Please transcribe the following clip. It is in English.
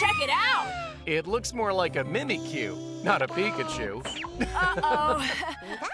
Check it out! It looks more like a Mimikyu, not a Pikachu. Uh-oh.